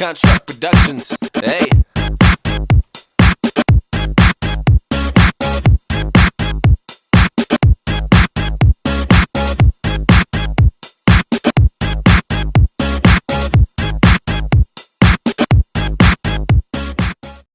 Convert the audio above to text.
Contract Productions. Hey.